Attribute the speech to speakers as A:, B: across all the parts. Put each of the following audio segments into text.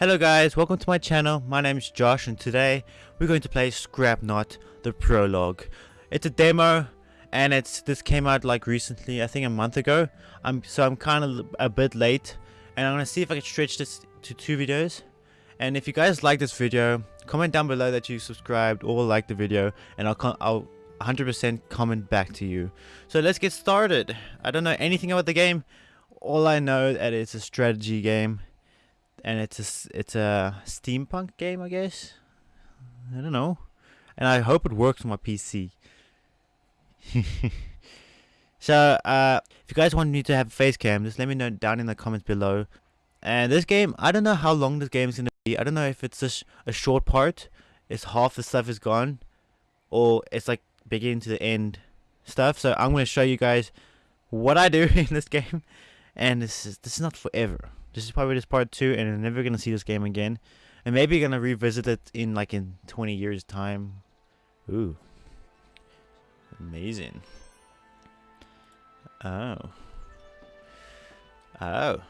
A: Hello guys, welcome to my channel. My name is Josh and today we're going to play Scrapnaut the prologue. It's a demo and it's this came out like recently, I think a month ago. I'm so I'm kind of a bit late and I'm going to see if I can stretch this to two videos. And if you guys like this video, comment down below that you subscribed or like the video and I'll I'll 100% comment back to you. So let's get started. I don't know anything about the game. All I know that it's a strategy game and it's a it's a steampunk game, I guess. I don't know, and I hope it works on my PC. so, uh, if you guys want me to have a face cam, just let me know down in the comments below. And this game, I don't know how long this game is gonna be. I don't know if it's just a short part, it's half the stuff is gone, or it's like beginning to the end stuff. So I'm gonna show you guys what I do in this game, and this is this is not forever. This is probably just part two, and I'm never gonna see this game again. And maybe gonna revisit it in like in 20 years time. Ooh, amazing. Oh. Oh.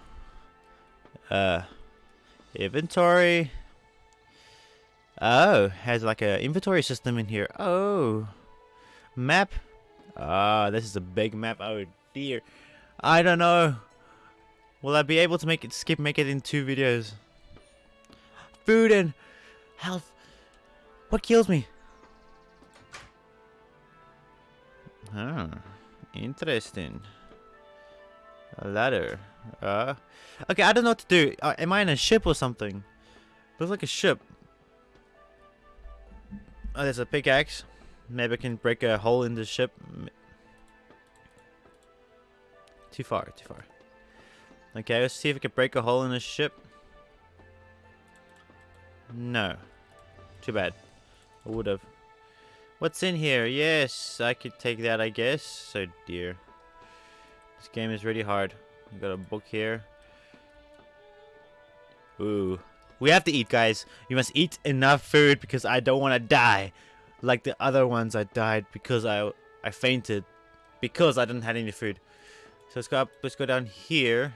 A: Uh, inventory. Oh, has like a inventory system in here. Oh, map. Ah, oh, this is a big map. Oh dear. I don't know. Will I be able to make it skip make it in two videos? Food and health. What kills me? Ah, interesting. A ladder. Uh, okay, I don't know what to do. Uh, am I in a ship or something? Looks like a ship. Oh, there's a pickaxe. Maybe I can break a hole in the ship. Too far, too far. Okay, let's see if we can break a hole in this ship. No. Too bad. I would have. What's in here? Yes, I could take that, I guess. So dear. This game is really hard. We got a book here. Ooh. We have to eat, guys. You must eat enough food because I don't want to die. Like the other ones I died because I I fainted. Because I didn't have any food. So let's go up, let's go down here.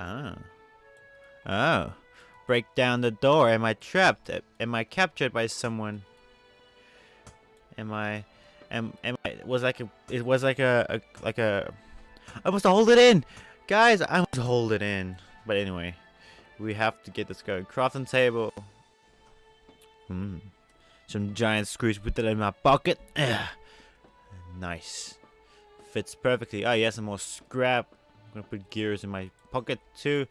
A: Oh. Oh. Break down the door. Am I trapped? Am I captured by someone? Am I... Am, am I... It Was like a... It was like a... a like a... I must hold it in! Guys, I must hold it in. But anyway. We have to get this going. Crafting table. Hmm. Some giant screws. Put that in my pocket. Nice. Fits perfectly. Oh, yes, some more scrap. Gonna put gears in my pocket too.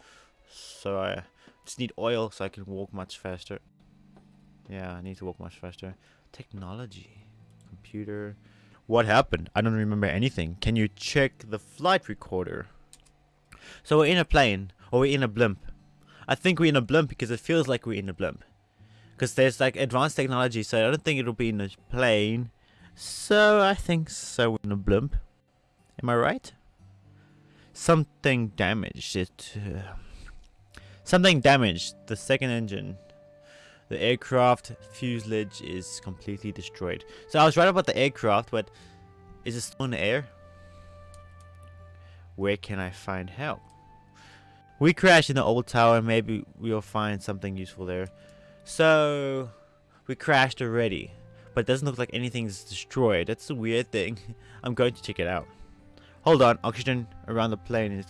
A: So I just need oil so I can walk much faster. Yeah, I need to walk much faster. Technology. Computer. What happened? I don't remember anything. Can you check the flight recorder? So we're in a plane. Or we're in a blimp. I think we're in a blimp because it feels like we're in a blimp. Because there's like advanced technology so I don't think it'll be in a plane. So I think so we're in a blimp. Am I right? Something damaged it. Uh, something damaged the second engine. The aircraft fuselage is completely destroyed. So I was right about the aircraft, but is it still in the air? Where can I find help? We crashed in the old tower. Maybe we'll find something useful there. So, we crashed already. But it doesn't look like anything's destroyed. That's a weird thing. I'm going to check it out. Hold on, oxygen around the plane is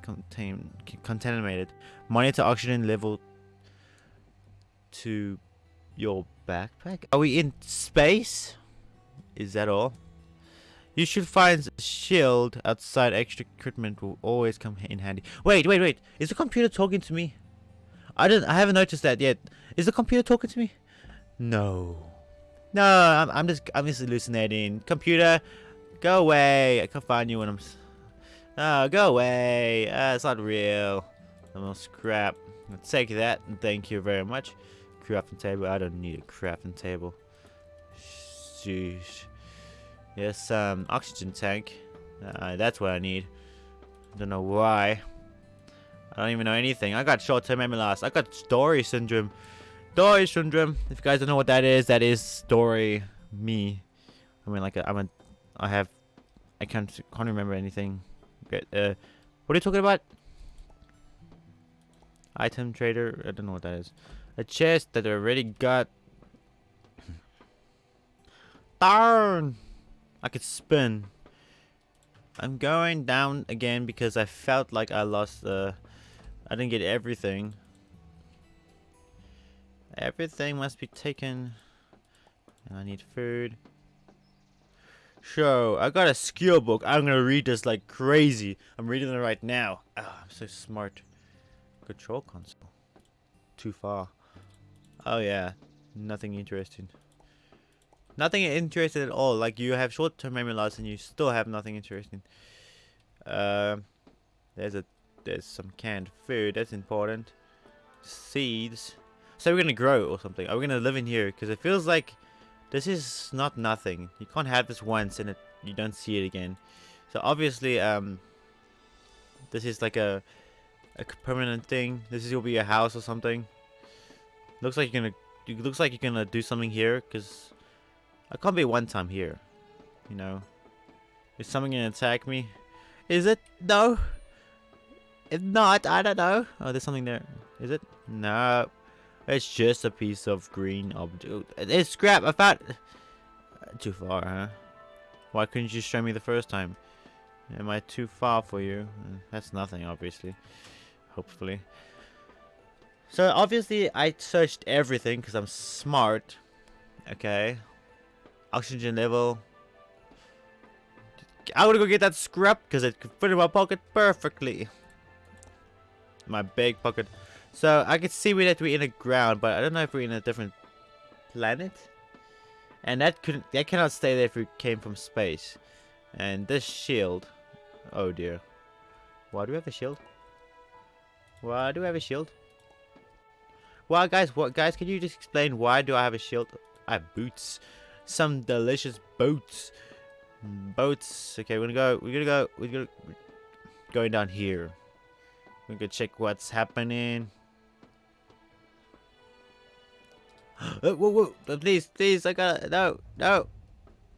A: contaminated. Monitor oxygen level to your backpack. Are we in space? Is that all? You should find a shield outside. Extra equipment will always come in handy. Wait, wait, wait. Is the computer talking to me? I didn't. I haven't noticed that yet. Is the computer talking to me? No. No, I'm, I'm just. I'm just hallucinating. Computer, go away. I can't find you when I'm. Oh, go away. Uh, it's not real. I'm scrap. Let's take that and thank you very much. Crafting table. I don't need a crafting table. Sheesh. Yes, um, oxygen tank. Uh, that's what I need. I don't know why. I don't even know anything. I got short-term memory loss. I got story syndrome. Story syndrome. If you guys don't know what that is, that is story me. I mean, like, i am a, I have, I can't, can't remember anything. Okay, uh, what are you talking about? Item trader. I don't know what that is. A chest that I already got. Darn! I could spin. I'm going down again because I felt like I lost the... I didn't get everything. Everything must be taken. And I need food. So, I got a skill book. I'm gonna read this like crazy. I'm reading it right now. Oh, I'm so smart. Control console. Too far. Oh yeah. Nothing interesting. Nothing interesting at all. Like you have short-term memory loss and you still have nothing interesting. Uh, there's a there's some canned food. That's important. Seeds. So we're gonna grow or something. Are we gonna live in here? Because it feels like this is not nothing. You can't have this once and it you don't see it again. So obviously, um, this is like a a permanent thing. This is will be a house or something. Looks like you're gonna. It looks like you're gonna do something here because I can't be one time here. You know, is something gonna attack me? Is it? No. If not, I don't know. Oh, there's something there. Is it? No. It's just a piece of green object. It's scrap. I found. Too far, huh? Why couldn't you show me the first time? Am I too far for you? Mm, that's nothing, obviously. Hopefully. So, obviously, I searched everything because I'm smart. Okay. Oxygen level. I want to go get that scrap because it could fit in my pocket perfectly. My big pocket. So I can see that we're in the ground, but I don't know if we're in a different planet. And that couldn't that cannot stay there if we came from space. And this shield. Oh dear. Why do we have a shield? Why do we have a shield? Well guys, what guys can you just explain why do I have a shield? I have boots. Some delicious boots. Boats. Okay, we're gonna go we're gonna go we're gonna going down here. We're gonna check what's happening. whoa, whoa, uh, please, please, I got no, no.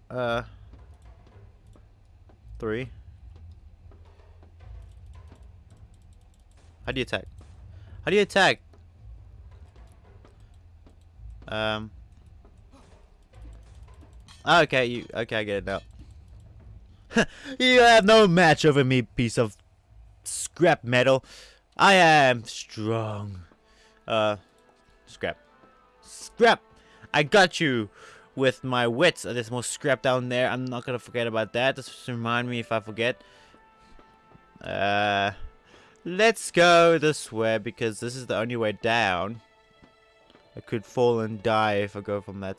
A: Uh, three. How do you attack? How do you attack? Um. Okay, you. Okay, I get it now. you have no match over me, piece of scrap metal. I am strong. Uh, scrap. Scrap! I got you with my wits. There's more scrap down there. I'm not gonna forget about that. Just remind me if I forget. Uh, let's go this way because this is the only way down. I could fall and die if I go from that.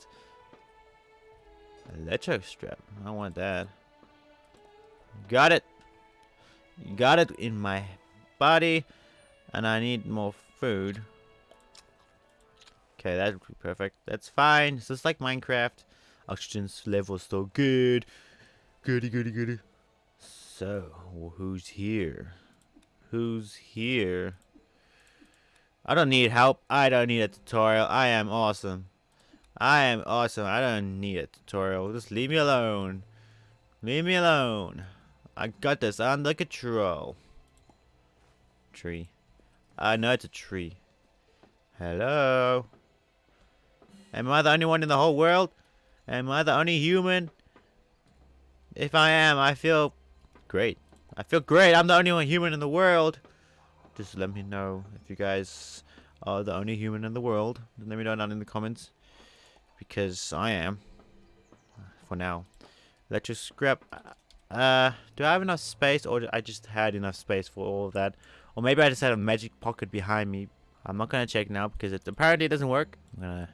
A: Electro strap. I want that. Got it. Got it in my body. And I need more food. Okay, that would be perfect. That's fine. It's just like Minecraft. Oxygen's level still good. Goody, goody, goody. So, who's here? Who's here? I don't need help. I don't need a tutorial. I am awesome. I am awesome. I don't need a tutorial. Just leave me alone. Leave me alone. I got this under control. Tree. I know it's a tree. Hello? Am I the only one in the whole world? Am I the only human? If I am, I feel great. I feel great. I'm the only one human in the world. Just let me know if you guys are the only human in the world. Let me know down in the comments. Because I am. For now. Let's just scrap. Uh, do I have enough space or I just had enough space for all of that? Or maybe I just had a magic pocket behind me. I'm not gonna check now because it apparently it doesn't work. I'm gonna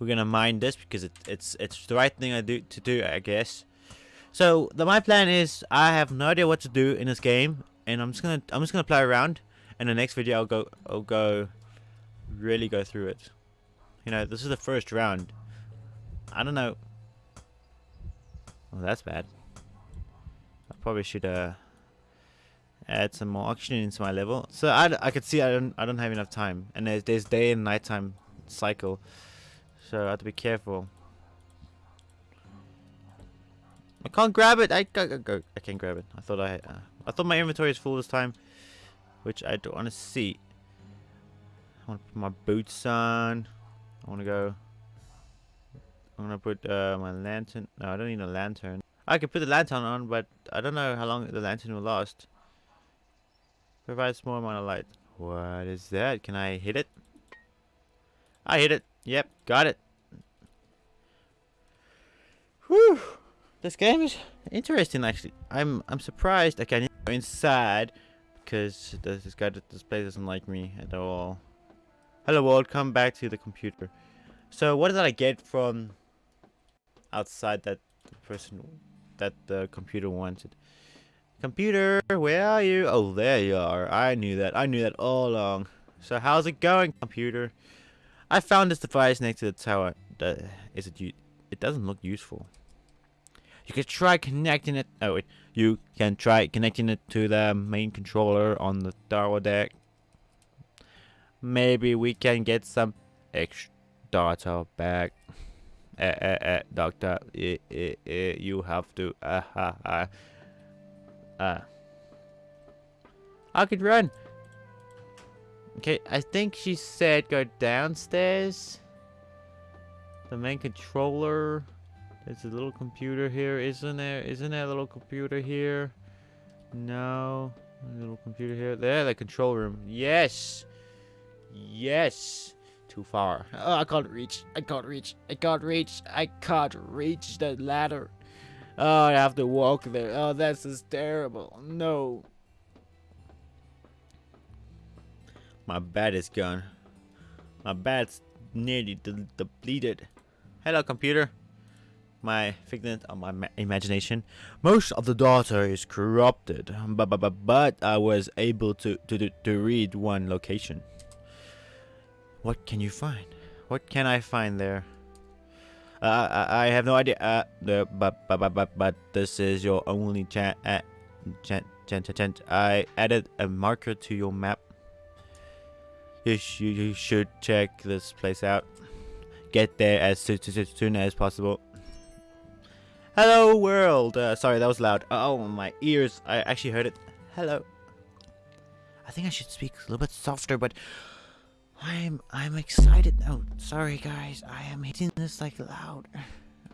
A: we're gonna mine this because it, it's it's the right thing I do to do I guess. So the, my plan is I have no idea what to do in this game and I'm just gonna I'm just gonna play around. And the next video I'll go I'll go really go through it. You know this is the first round. I don't know. Well that's bad. I probably should uh add some more oxygen into my level. So I, I could see I don't I don't have enough time. And there's, there's day and nighttime cycle so I have to be careful. I can't grab it. I go, go, I can't grab it. I thought I uh, I thought my inventory is full this time, which I don't want to see. I want to put my boots on. I want to go. I'm gonna put uh, my lantern. No, I don't need a lantern. I could put the lantern on, but I don't know how long the lantern will last. Provides more amount of light. What is that? Can I hit it? I hit it. Yep, got it. Whew. This game is interesting actually. I'm I'm surprised I can't go inside because this guy this place doesn't like me at all. Hello world, come back to the computer. So what did I get from outside that the person that the computer wanted? Computer, where are you? Oh, there you are. I knew that. I knew that all along. So how's it going, computer? I found this device next to the tower. Uh, is it? It doesn't look useful. You can try connecting it. Oh wait, you can try connecting it to the main controller on the tower deck. Maybe we can get some extra data back. Eh, eh, eh, doctor, eh, eh, eh, you have to. Uh, uh, uh, uh. I could run. Okay, I think she said go downstairs. The main controller. There's a little computer here, isn't there? Isn't there a little computer here? No. A little computer here. There, the control room. Yes! Yes! Too far. Oh, I can't reach. I can't reach. I can't reach. I can't reach the ladder. Oh, I have to walk there. Oh, that's just terrible. No. My bat is gone. My bat's nearly de depleted. Hello, computer my figment of my imagination. Most of the data is corrupted, but, but, but, but I was able to, to, to read one location. What can you find? What can I find there? Uh, I, I have no idea. Uh, but, but, but, but, but this is your only chance. Uh, chance, chance, chance. I added a marker to your map. You, sh you should check this place out. Get there as soon, as possible. Hello world. Uh, sorry, that was loud. Oh, my ears. I actually heard it. Hello. I think I should speak a little bit softer, but I'm I'm excited. Oh, sorry guys. I am hitting this like loud.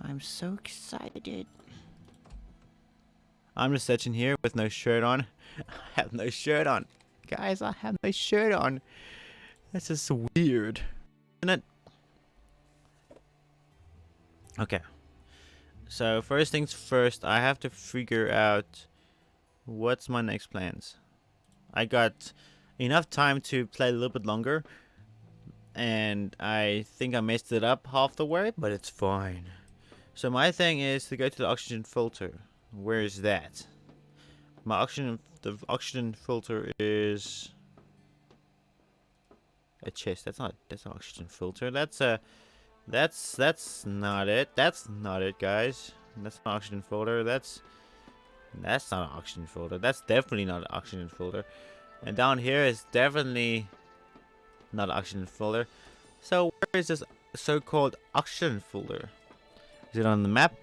A: I'm so excited. I'm just sitting here with no shirt on. I have no shirt on. Guys, I have no shirt on. That's just weird. Isn't it? Okay. So first things first, I have to figure out what's my next plans. I got enough time to play a little bit longer. And I think I messed it up half the way, but it's fine. So my thing is to go to the oxygen filter. Where is that? My oxygen, the oxygen filter is a chest. That's not, that's an oxygen filter. That's a that's that's not it. That's not it, guys. That's an oxygen filter. That's that's not an oxygen filter. That's definitely not an oxygen filter. And down here is definitely not an oxygen filter. So where is this so-called oxygen filter? Is it on the map?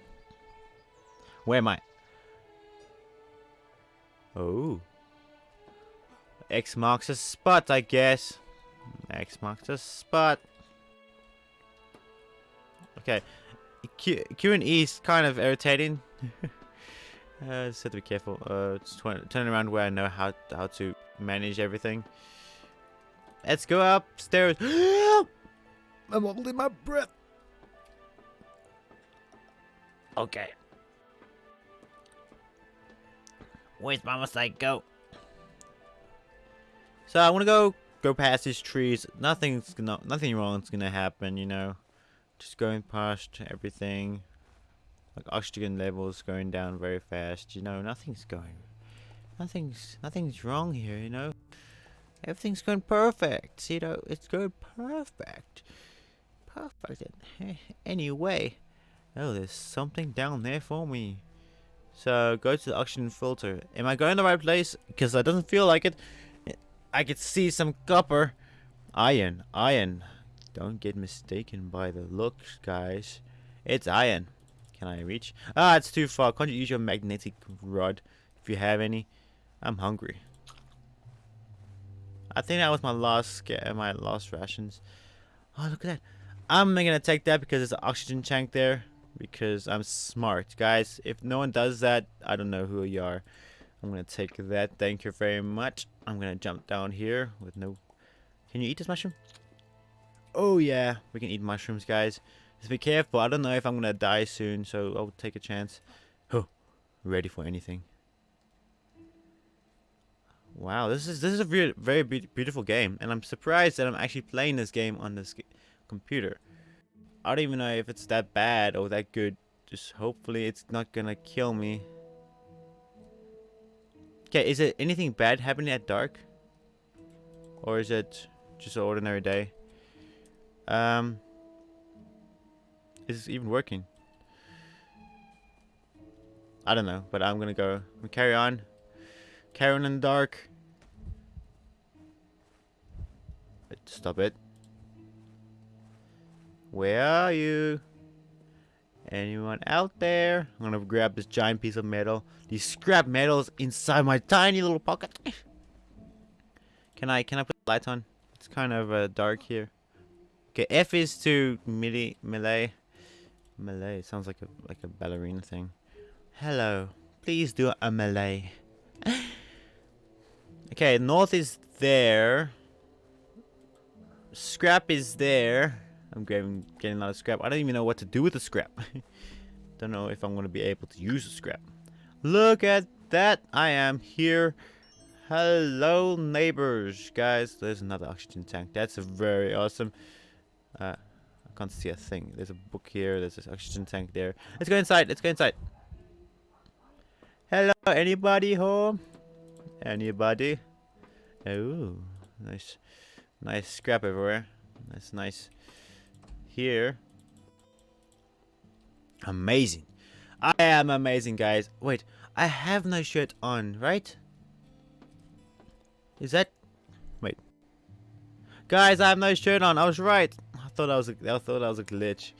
A: Where am I? Oh. X marks a spot, I guess. X marks a spot. Okay. Q, Q and E is kind of irritating. uh, just have to be careful. Uh, just turn around where I know how how to manage everything. Let's go upstairs. I'm holding my breath. Okay. Where's Mama say go? So I want to go go past these trees. Nothing's gonna nothing wrong's gonna happen, you know. Just going past everything. Like oxygen levels going down very fast. You know, nothing's going. Nothing's nothing's wrong here. You know, everything's going perfect. You know, it's going perfect. Perfect. Anyway, oh, there's something down there for me. So go to the oxygen filter. Am I going the right place? Because it doesn't feel like it. I could see some copper. Iron. Iron. Don't get mistaken by the looks, guys. It's iron. Can I reach? Ah, it's too far. Can't you use your magnetic rod if you have any? I'm hungry. I think that was my last sca- my last rations. Oh, look at that. I'm gonna take that because there's an oxygen tank there. Because I'm smart, guys. If no one does that, I don't know who you are. I'm gonna take that. Thank you very much. I'm gonna jump down here with no. Can you eat this mushroom? Oh yeah, we can eat mushrooms, guys. Just be careful. I don't know if I'm gonna die soon, so I'll take a chance. Oh, ready for anything. Wow, this is this is a very very be beautiful game, and I'm surprised that I'm actually playing this game on this computer. I don't even know if it's that bad or that good. Just hopefully it's not gonna kill me. Okay, is it anything bad happening at dark? Or is it just an ordinary day? Um, is this even working? I don't know, but I'm gonna go. Carry on. Carry on in the dark. Stop it. Where are you? Anyone out there? I'm gonna grab this giant piece of metal. These scrap metals inside my tiny little pocket. can I can I put the lights on? It's kind of uh, dark here. Okay, F is to melee melee. Melee sounds like a like a ballerina thing. Hello. Please do a melee. okay, north is there. Scrap is there. I'm getting, getting a lot of scrap. I don't even know what to do with the scrap. don't know if I'm going to be able to use the scrap. Look at that. I am here. Hello, neighbors. Guys, there's another oxygen tank. That's very awesome. Uh, I can't see a thing. There's a book here. There's this oxygen tank there. Let's go inside. Let's go inside. Hello, anybody home? Anybody? Oh, nice. Nice scrap everywhere. That's nice here. Amazing. I am amazing, guys. Wait, I have no shirt on, right? Is that... Wait. Guys, I have no shirt on. I was right. I thought I was a, I thought that was a glitch.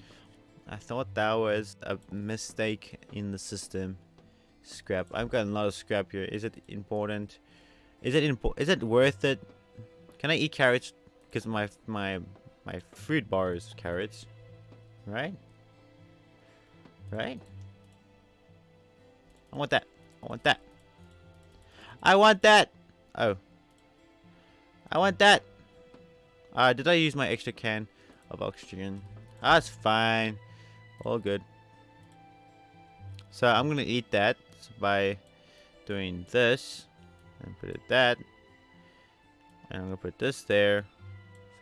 A: I thought that was a mistake in the system. Scrap. I've got a lot of scrap here. Is it important? Is it important? Is it worth it? Can I eat carrots? Because my my my food bar is carrots. Right? Right? I want that. I want that. I want that! Oh. I want that! Uh, did I use my extra can of oxygen? That's fine. All good. So I'm gonna eat that by doing this and put it that and I'm gonna put this there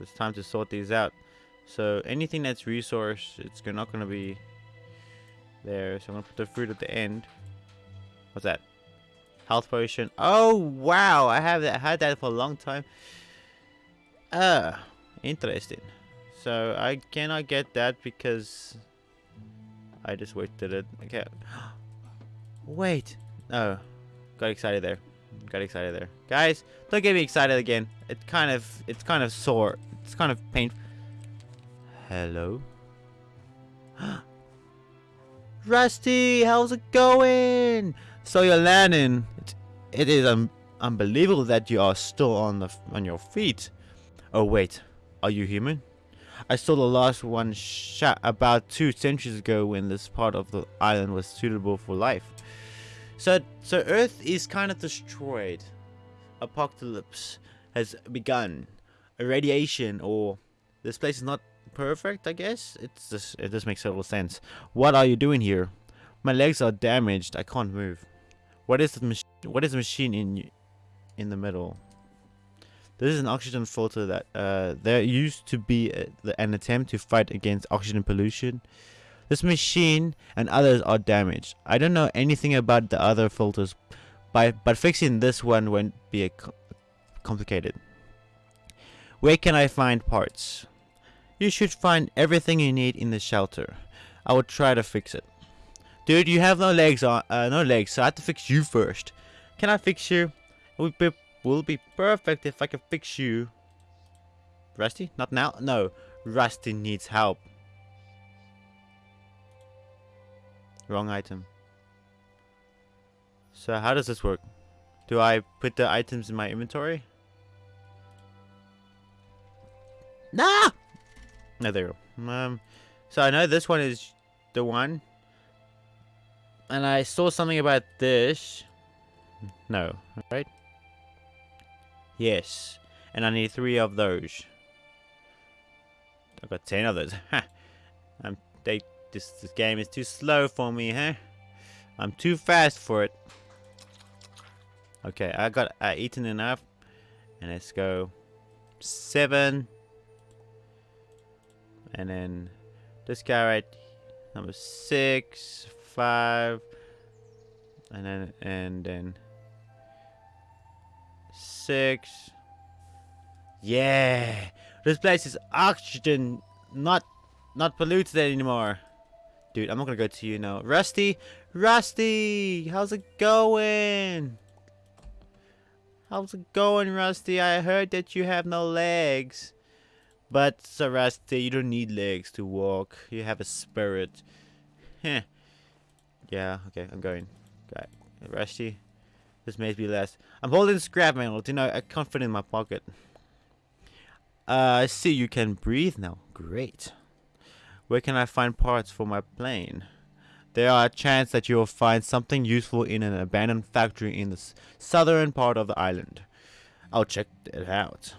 A: it's time to sort these out. So anything that's resource, it's not going to be there. So I'm going to put the fruit at the end. What's that? Health potion. Oh, wow. I have that, had that for a long time. Ah, interesting. So I cannot get that because I just wasted it. Okay. Wait. Oh, got excited there. Got excited there. Guys, don't get me excited again. It kind of, it's kind of sore. It's kind of painful. Hello? Rusty, how's it going? So you're landing. It, it is unbelievable that you are still on the on your feet. Oh wait, are you human? I saw the last one shot about two centuries ago when this part of the island was suitable for life. So, so Earth is kind of destroyed. Apocalypse has begun irradiation or this place is not perfect I guess? It's just it just makes total sense. What are you doing here? My legs are damaged. I can't move. What is the machine what is the machine in in the middle? This is an oxygen filter that uh, there used to be a, an attempt to fight against oxygen pollution. This machine and others are damaged. I don't know anything about the other filters but, but fixing this one won't be a complicated where can I find parts? You should find everything you need in the shelter. I will try to fix it. Dude, you have no legs on, uh, no legs, so I have to fix you first. Can I fix you? It would be, will be perfect if I can fix you. Rusty? Not now? No. Rusty needs help. Wrong item. So how does this work? Do I put the items in my inventory? Nah! No, there you go. Um, so I know this one is the one. And I saw something about this. No, right? Yes. And I need three of those. I've got ten of those. Ha! I'm they this this game is too slow for me, huh? I'm too fast for it. Okay, I got I eaten enough. And let's go seven. And then this guy right number six, five, and then and then six. Yeah, this place is oxygen, not not polluted anymore. Dude, I'm not gonna go to you now. Rusty, Rusty, how's it going? How's it going, Rusty? I heard that you have no legs. But, Sir Rusty, you don't need legs to walk. You have a spirit. Heh. yeah, okay, I'm going. Got Rusty. This may be last. I'm holding scrap metal. You know, I can't fit in my pocket. Uh, I see you can breathe now. Great. Where can I find parts for my plane? There are a chance that you will find something useful in an abandoned factory in the southern part of the island. I'll check it out.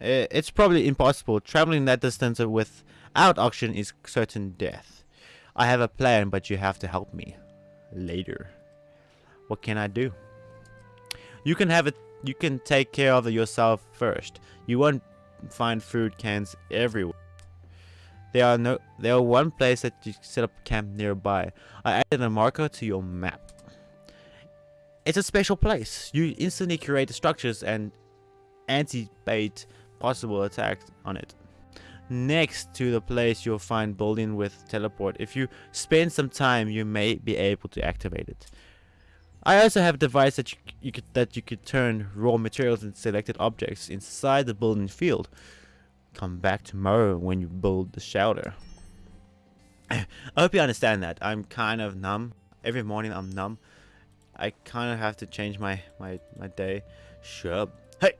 A: It's probably impossible. Traveling that distance without oxygen is certain death. I have a plan, but you have to help me. Later. What can I do? You can have it. You can take care of yourself first. You won't find food cans everywhere. There are no. There are one place that you set up camp nearby. I added a marker to your map. It's a special place. You instantly create structures and anticipate possible attacks on it. Next to the place you'll find building with teleport. If you spend some time, you may be able to activate it. I also have a device that you, you could that you could turn raw materials and selected objects inside the building field. Come back tomorrow when you build the shelter. I hope you understand that. I'm kind of numb. Every morning I'm numb. I kind of have to change my my my day. Sure. Hey.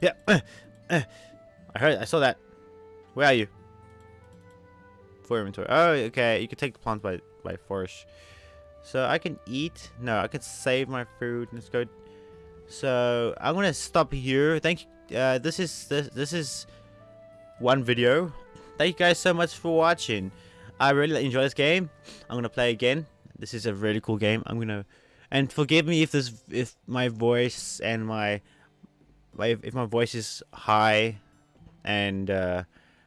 A: Yeah. I heard. I saw that. Where are you? For inventory. Oh, okay. You can take the plant by by force. So I can eat. No, I can save my food. Let's go. So I'm gonna stop here. Thank you. Uh, this is this this is one video. Thank you guys so much for watching. I really enjoy this game. I'm gonna play again. This is a really cool game. I'm gonna and forgive me if this if my voice and my if, my voice is high and uh,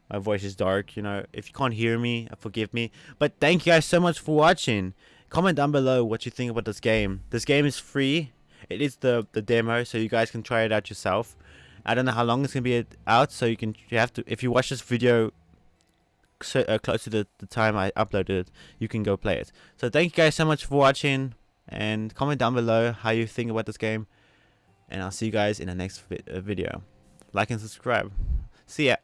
A: my voice is dark you know if you can't hear me forgive me. But thank you guys so much for watching. Comment down below what you think about this game. This game is free. It is the the demo so you guys can try it out yourself. I don't know how long it's gonna be out so you can you have to if you watch this video so, uh, close to the, the time i uploaded it you can go play it. So thank you guys so much for watching and comment down below how you think about this game. And I'll see you guys in the next vi uh, video. Like and subscribe. See ya